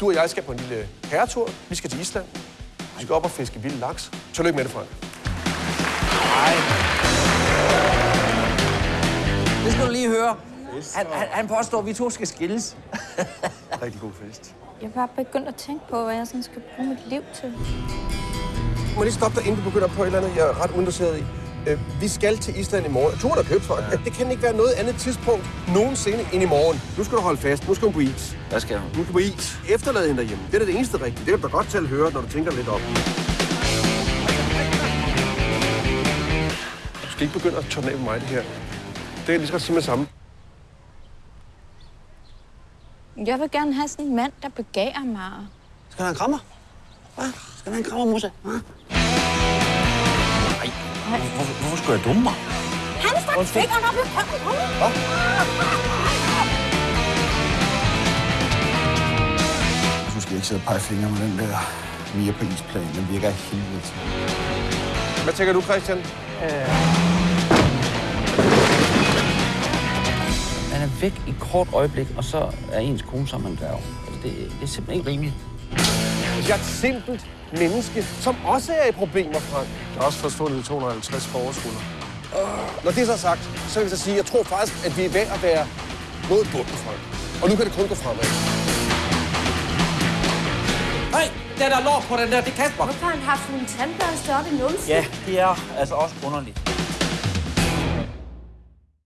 Du og jeg skal på en lille herretur. Vi skal til Island. Vi skal op og fiske vild laks. Tillykke med det, Frank. Det skal du lige høre. Han, han, han påstår, at vi to skal skilles. Rigtig god fest. Jeg er bare begyndt at tænke på, hvad jeg sådan skal bruge mit liv til. Må jeg lige stoppe dig, inden du begynder på et eller andet, jeg er ret uinteresseret i. Øh, vi skal til Island i morgen. Turen er købt, Frank. Ja. Det kan ikke være noget andet tidspunkt nogensinde end i morgen. Nu skal du holde fast. Nu skal hun på is. Hvad skal hun? Nu skal på is. Efterlade hende derhjemme. Det er det eneste rigtige. Det kan du godt selv høre, når du tænker lidt op. Du skal ikke begynde at tørne af på mig, det her. Det er lige så godt sige med samme. Jeg vil gerne have sådan en mand, der begærer mig. Skal du have en krammer? Hvad? Skal du have en krammer, Musse? Hva? Nej, hvorfor, hvorfor skulle jeg dumme mig? Han stak fingeren op i røven på mig. Du skal ikke sidde og pege fingre med den der Mia på isplan. Den virker af helvede til. Hvad tænker du, Christian? Han er væk i kort øjeblik, og så er ens kone sammen med en dværg. Altså, det, det er simpelthen ikke rimeligt. Jeg er simpelt menneske, som også er i problemer, Frank. Der er også forsvundet 250 forårsruller. Når det er så sagt, så vil jeg så sige, at jeg tror faktisk, at vi er ved at være mod bunden, Frank. Og nu kan det kun gå fremad. Hey, den der lår på den der, det er Kasper. Hvorfor har han haft en tandbørste op i numsen? Ja, det er altså også underligt.